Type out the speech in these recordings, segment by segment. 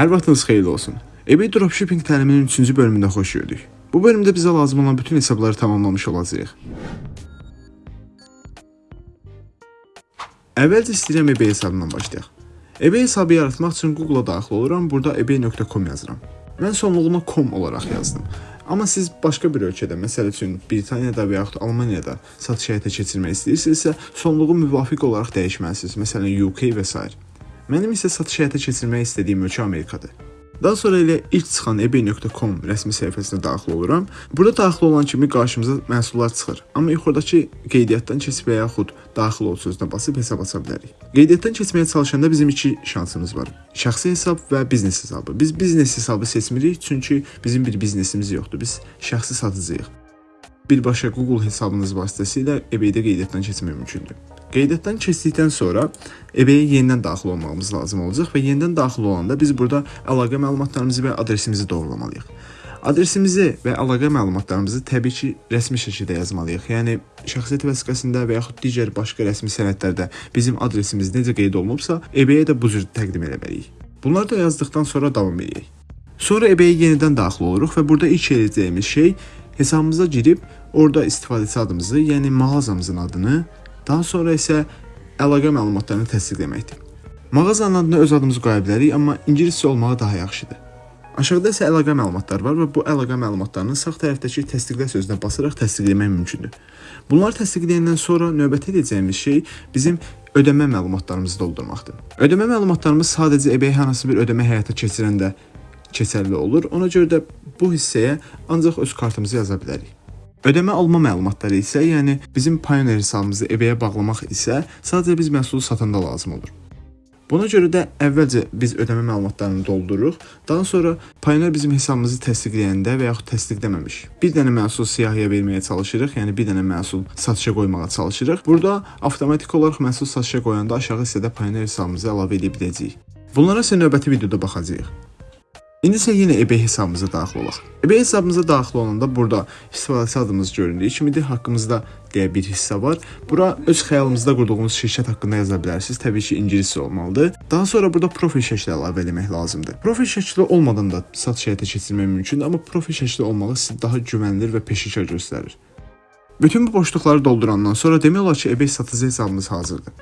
Hər vaxtınız xeyirli olsun. eBay dropshipping təliminin 3-cü bölümündə xoş gördük. Bu bölümdə bizə lazım olan bütün hesabları tamamlamış olacağıq. Əvvəlcə istəyirəm eBay hesabından başlayaq. eBay hesabı yaratmaq üçün Google-a daxil oluram, burada ebay.com yazıram. Mən sonluğuna com olaraq yazdım. Amma siz başqa bir ölkədə, məsəl üçün Britaniyada və yaxud Almaniyada satış həyata keçirmək istəyirsinizsə, sonluğu müvafiq olaraq dəyişməlisiniz. Məsələn, UK və s. Mənim isə satış həyata keçirmək istədiyim ölkə Amerikadır. Daha sonra elə ilk çıxan ebay.com rəsmi səhifəsinə daxil oluram. Burada daxil olan kimi qarşımıza məhsullar çıxır. Amma yuxarıdakı qeydiyyatdan keçib və yaxud daxil ol sözünə basıb hesab aça bilərik. Qeydiyyatdan keçməyə çalışanda bizim iki şansımız var. Şəxsi hesab və biznes hesabı. Biz biznes hesabı seçmirik çünki bizim bir biznesimiz yoxdur. Biz şəxsi satıcıyıq. Birbaşa Google hesabınız vasitəsilə eBay-də qeydiyyatdan keçmək mümkündür. Qeydiyyatdan keçdikdən sonra eBay-yə yenidən daxil olmağımız lazım olacaq və yenidən daxil olanda biz burada əlaqə məlumatlarımızı və adresimizi doğrulamalıyıq. Adresimizi və əlaqə məlumatlarımızı təbii ki, rəsmi şəkildə yazmalıyıq. Yəni şəxsiyyət vəsiqəsində və yaxud digər başqa rəsmi sənədlərdə bizim adresimiz necə qeyd olunubsa, eBay-yə də bu cür təqdim etməliyik. Bunları da yazdıqdan sonra davam edək. Sonra eBay-yə yenidən daxil oluruq və burada ilk edəcəyimiz şey hesabımıza girib orada istifadəçi adımızı, yəni mağazamızın adını, daha sonra isə əlaqə məlumatlarını təsdiqləməkdir. Mağazanın adına öz adımızı qoya bilərik, amma ingiliscə olmağı daha yaxşıdır. Aşağıda isə əlaqə məlumatları var və bu əlaqə məlumatlarını sağ tərəfdəki təsdiqlə sözünə basaraq təsdiqləmək mümkündür. Bunları təsdiqləyəndən sonra növbəti edəcəyimiz şey bizim ödəmə məlumatlarımızı doldurmaqdır. Ödəmə məlumatlarımız sadəcə eBay hansı bir ödəmə həyata keçirəndə keçərli olur. Ona görə də bu hissəyə ancaq öz kartımızı yaza bilərik. Ödəmə alma məlumatları isə, yəni bizim Payoneer hesabımızı eBay-yə bağlamaq isə sadəcə biz məhsulu satanda lazım olur. Buna görə də əvvəlcə biz ödəmə məlumatlarını doldururuq. Daha sonra Payoneer bizim hesabımızı təsdiqləyəndə və yaxud təsdiqləməmiş bir dənə məhsul siyahıya verməyə çalışırıq, yəni bir dənə məhsul satışa qoymağa çalışırıq. Burada avtomatik olaraq məhsul satışa qoyanda aşağı hissədə Payoneer hesabımızı əlavə edə biləcəyik. Bunlara isə növbəti videoda baxacağıq. İndi isə yenə eBay hesabımıza daxil olaq. eBay hesabımıza daxil olanda burada istifadəçi adımız göründüyü kimidir. Haqqımızda deyə bir hissə var. Bura öz xəyalımızda qurduğumuz şirkət haqqında yaza bilərsiniz. Təbii ki, ingiliscə olmalıdır. Daha sonra burada profil şəkli əlavə etmək lazımdır. Profil şəkli olmadan da satış həyata keçirmək mümkündür, amma profil şəkli olmağı sizi daha güvənilir və peşəkar göstərir. Bütün bu boşluqları doldurandan sonra demək olar ki, eBay satıcı hesabımız hazırdır.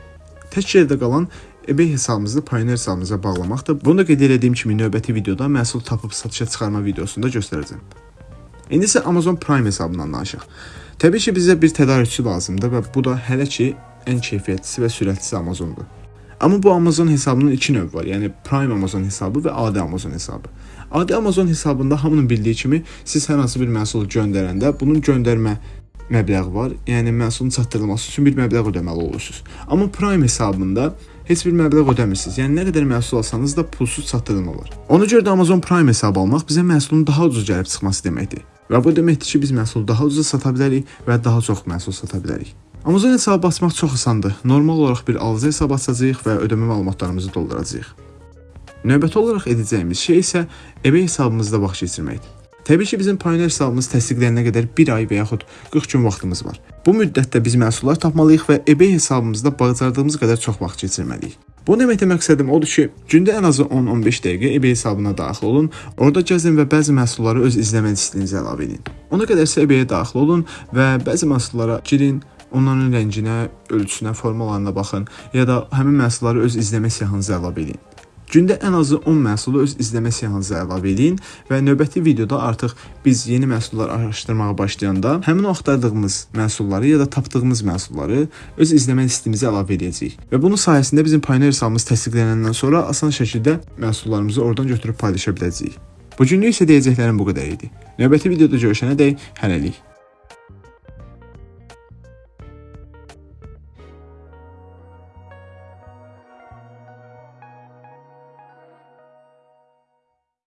Tək yerdə qalan eBay hesabımızı Payoneer hesabımıza bağlamaqdır. Bunu da qeyd etdiyim kimi növbəti videoda məhsul tapıb satışa çıxarma videosunda göstərəcəm. İndi isə Amazon Prime hesabından danışaq. Təbii ki, bizə bir tədarükçü lazımdır və bu da hələ ki ən keyfiyyətlisi və sürətlisi Amazondur. Amma bu Amazon hesabının iki növü var. Yəni Prime Amazon hesabı və adi Amazon hesabı. Adi Amazon hesabında hamının bildiyi kimi siz hər hansı bir məhsul göndərəndə bunun göndərmə məbləği var. Yəni məhsulun çatdırılması üçün bir məbləğ ödəməli olursunuz. Amma Prime hesabında heç bir məbləğ ödəmirsiniz. Yəni nə qədər məhsul alsanız da pulsuz çatdırılma var. Ona görə də Amazon Prime hesabı almaq bizə məhsulun daha ucuz gəlib çıxması deməkdir. Və bu deməkdir ki, biz məhsulu daha ucuza sata bilərik və daha çox məhsul sata bilərik. Amazon hesabı açmaq çox asandır. Normal olaraq bir alıcı hesab açacağıq və ödəmə məlumatlarımızı dolduracağıq. Növbəti olaraq edəcəyimiz şey isə eBay hesabımızda vaxt keçirməkdir. Təbii ki, bizim Payoneer hesabımız təsdiqlənənə qədər 1 ay və yaxud 40 gün vaxtımız var. Bu müddətdə biz məhsullar tapmalıyıq və eBay hesabımızda bacardığımız qədər çox vaxt keçirməliyik. Bu deməkdə məqsədim odur ki, gündə ən azı 10-15 dəqiqə eBay hesabına daxil olun, orada gəzin və bəzi məhsulları öz izləmə listinizə əlavə edin. Ona qədərsə eBay-yə daxil olun və bəzi məhsullara girin, onların rənginə, ölçüsünə, formalarına baxın ya da həmin məhsulları öz izləmə siyahınıza əlavə edin. Gündə ən azı 10 məhsulu öz izləmə siyahınıza əlavə edin və növbəti videoda artıq biz yeni məhsullar araşdırmağa başlayanda həmin o axtardığımız məhsulları ya da tapdığımız məhsulları öz izləmə listimizə əlavə edəcəyik. Və bunun sayəsində bizim Payoneer hesabımız təsdiqlənəndən sonra asan şəkildə məhsullarımızı oradan götürüb paylaşa biləcəyik. Bu günlük isə deyəcəklərim bu qədər idi. Növbəti videoda görüşənədək hələlik.